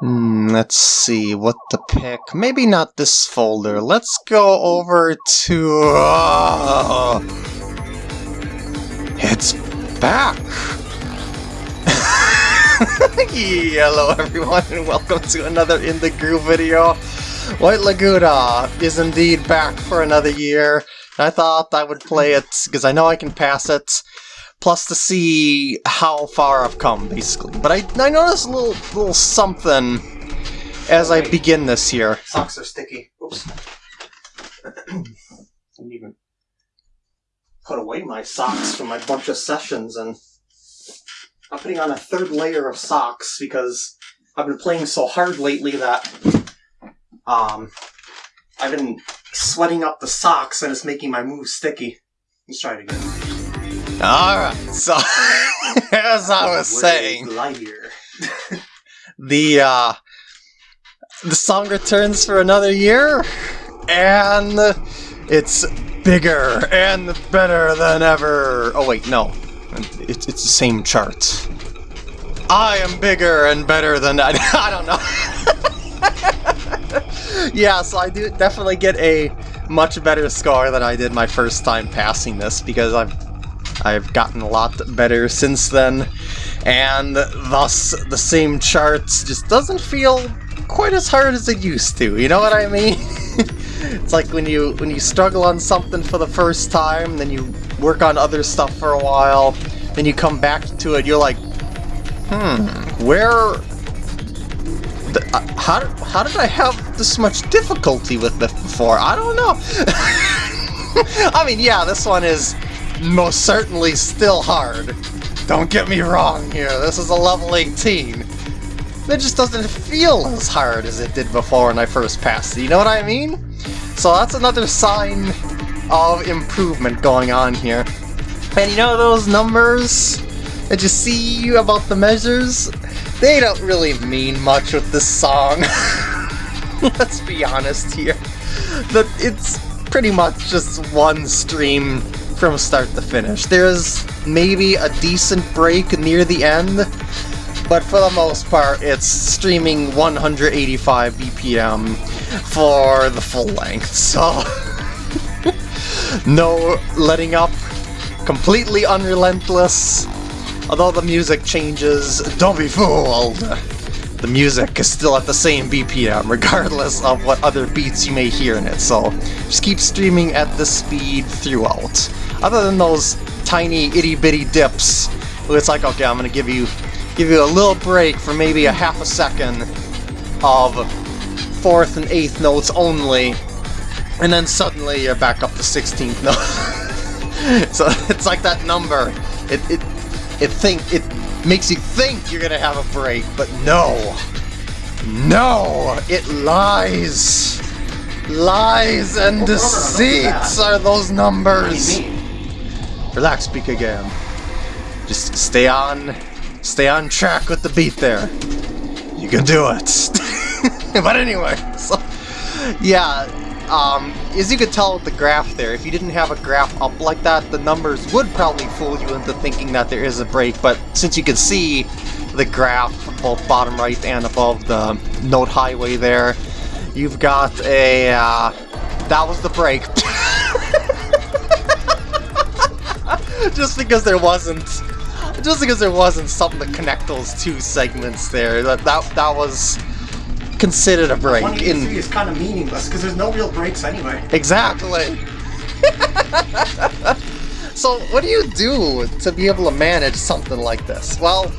Hmm, let's see what to pick. Maybe not this folder. Let's go over to... Uh, it's back! Hello everyone and welcome to another In The Groove video. White Laguna is indeed back for another year. I thought I would play it because I know I can pass it plus to see how far I've come, basically. But I, I noticed a little, little something as I begin this here. Socks are sticky. Oops. Didn't even put away my socks from my bunch of sessions, and I'm putting on a third layer of socks because I've been playing so hard lately that um, I've been sweating up the socks and it's making my moves sticky. Let's try it again. Alright, so as I was saying, the uh, the song returns for another year, and it's bigger and better than ever. Oh wait, no, it's it's the same chart. I am bigger and better than I. I don't know. yeah, so I do definitely get a much better score than I did my first time passing this because I've I've gotten a lot better since then, and thus the same charts just doesn't feel quite as hard as it used to, you know what I mean? it's like when you when you struggle on something for the first time, then you work on other stuff for a while, then you come back to it, you're like, hmm, where... Uh, how, how did I have this much difficulty with this before? I don't know. I mean, yeah, this one is most certainly still hard. Don't get me wrong here, this is a level 18. It just doesn't feel as hard as it did before when I first passed you know what I mean? So that's another sign of improvement going on here. And you know those numbers that you see about the measures? They don't really mean much with this song. Let's be honest here. That it's pretty much just one stream from start to finish. There's maybe a decent break near the end, but for the most part it's streaming 185 BPM for the full length, so... no letting up, completely unrelentless, although the music changes, don't be fooled! The music is still at the same BPM, regardless of what other beats you may hear in it, so just keep streaming at this speed throughout. Other than those tiny itty-bitty dips, it's like, okay, I'm gonna give you give you a little break for maybe a half a second of fourth and eighth notes only, and then suddenly you're back up to 16th note. so it's like that number. It it it think it makes you think you're gonna have a break, but no. No! It lies! Lies and deceits are those numbers! Relax, speak again. Just stay on, stay on track with the beat there. You can do it. but anyway, so yeah, um, as you could tell with the graph there, if you didn't have a graph up like that, the numbers would probably fool you into thinking that there is a break, but since you can see the graph both bottom right and above the note highway there, you've got a, uh, that was the break. just because there wasn't just because there wasn't something to connect those two segments there that that, that was considered a break in is kind of meaningless because there's no real breaks anyway exactly so what do you do to be able to manage something like this well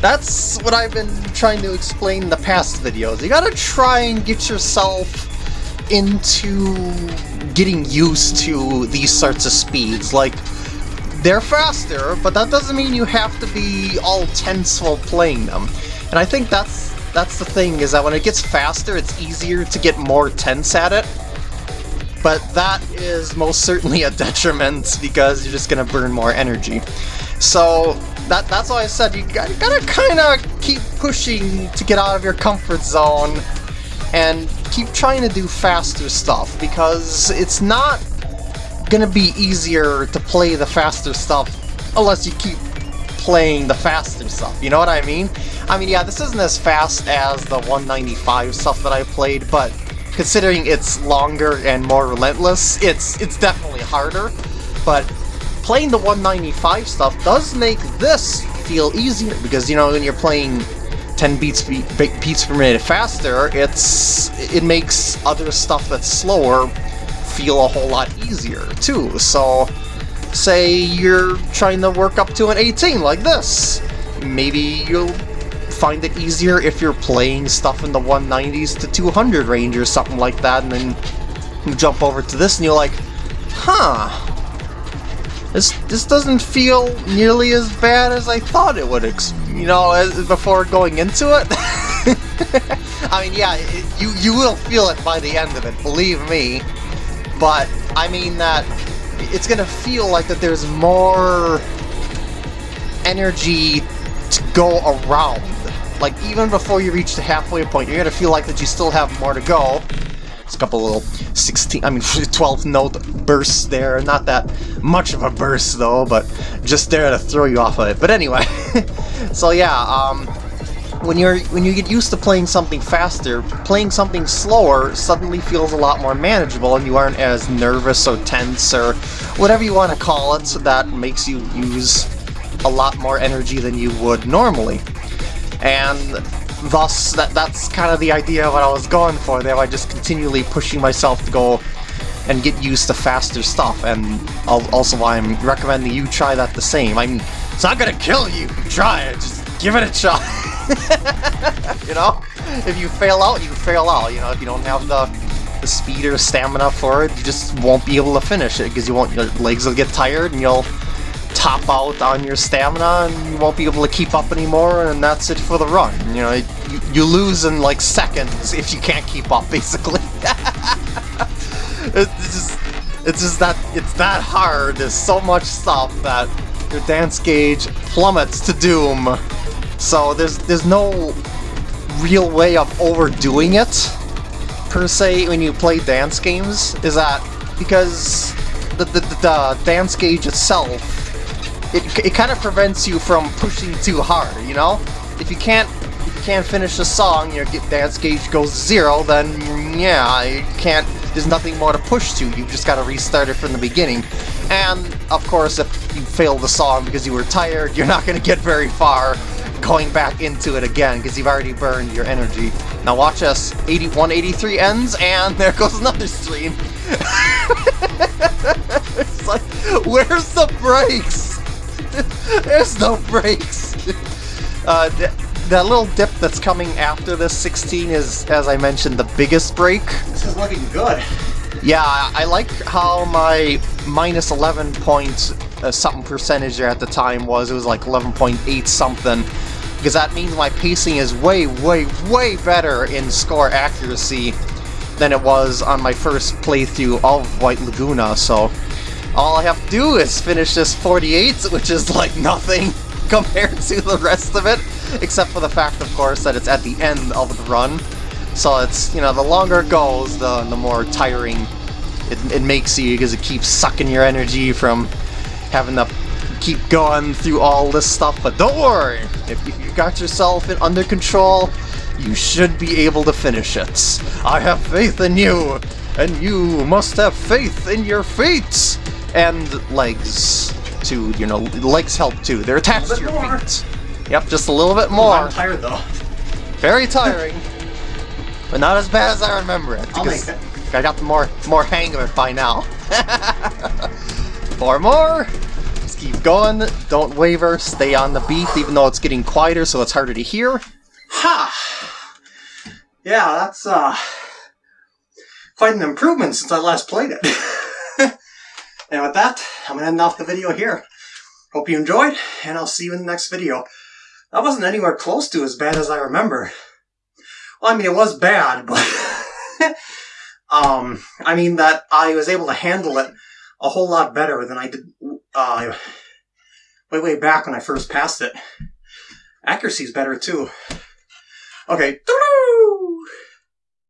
that's what I've been trying to explain in the past videos. You gotta try and get yourself into getting used to these sorts of speeds. Like, they're faster, but that doesn't mean you have to be all tense while playing them. And I think that's that's the thing, is that when it gets faster, it's easier to get more tense at it. But that is most certainly a detriment, because you're just gonna burn more energy. So, that that's why I said you gotta, gotta kinda keep pushing to get out of your comfort zone, and keep trying to do faster stuff, because it's not gonna be easier to play the faster stuff unless you keep playing the faster stuff. You know what I mean? I mean, yeah, this isn't as fast as the 195 stuff that I played, but considering it's longer and more relentless, it's it's definitely harder. But playing the 195 stuff does make this feel easier because you know when you're playing 10 beats beats per minute faster, it's it makes other stuff that's slower feel a whole lot easier too. So say you're trying to work up to an 18 like this. Maybe you'll find it easier if you're playing stuff in the 190s to 200 range or something like that, and then you jump over to this and you're like, huh, this, this doesn't feel nearly as bad as I thought it would, you know, as, before going into it. I mean, yeah, it, you, you will feel it by the end of it, believe me, but I mean that it's gonna feel like that there's more energy to go around. Like, even before you reach the halfway point, you're gonna feel like that you still have more to go. It's a couple little 16, I mean 12 note bursts there. Not that much of a burst though, but just there to throw you off of it. But anyway, so yeah, um, when you're when you get used to playing something faster, playing something slower suddenly feels a lot more manageable, and you aren't as nervous or tense or whatever you want to call it. So that makes you use a lot more energy than you would normally, and thus that that's kind of the idea of what I was going for there. by just continually pushing myself to go and get used to faster stuff, and also I'm recommending you try that the same. I mean, it's not gonna kill you. Try it. Just give it a shot. you know? If you fail out, you fail out. You know, if you don't have the, the speed or stamina for it, you just won't be able to finish it because you won't. Your legs will get tired and you'll top out on your stamina and you won't be able to keep up anymore and that's it for the run. You know, you, you lose in like seconds if you can't keep up, basically. it's just, it's just that, it's that hard. There's so much stuff that your dance gauge plummets to doom so there's there's no real way of overdoing it, per se, when you play dance games, is that because the, the, the dance gauge itself, it, it kind of prevents you from pushing too hard, you know? If you can't if you can't finish the song, your dance gauge goes zero, then yeah, you can't, there's nothing more to push to, you've just got to restart it from the beginning. And, of course, if you fail the song because you were tired, you're not going to get very far, going back into it again because you've already burned your energy. Now watch us. 80, 183 ends, and there goes another stream. it's like, where's the brakes? There's no brakes. Uh, th that little dip that's coming after this 16 is, as I mentioned, the biggest break. This is looking good. Yeah, I like how my minus 11 point uh, something percentage there at the time was. It was like 11.8 something because that means my pacing is way, way, way better in score accuracy than it was on my first playthrough of White Laguna, so all I have to do is finish this 48, which is like nothing compared to the rest of it, except for the fact, of course, that it's at the end of the run. So it's, you know, the longer it goes, the, the more tiring it, it makes you, because it keeps sucking your energy from having to keep going through all this stuff, but don't worry! If you got yourself in under control, you should be able to finish it. I have faith in you, and you must have faith in your feet! And legs, too, you know, legs help too. They're attached to your more. feet. Yep, just a little bit more. I'm tired though. Very tiring. but not as bad as I remember it. I'll make it. I got the more, more hang of it by now. Four more! Keep going, don't waver, stay on the beat, even though it's getting quieter so it's harder to hear. Ha! Yeah, that's, uh, quite an improvement since I last played it. and with that, I'm gonna end off the video here. Hope you enjoyed, and I'll see you in the next video. That wasn't anywhere close to as bad as I remember. Well, I mean, it was bad, but... um, I mean that I was able to handle it a whole lot better than I did uh, way, way back when I first passed it. Accuracy's better too. Okay.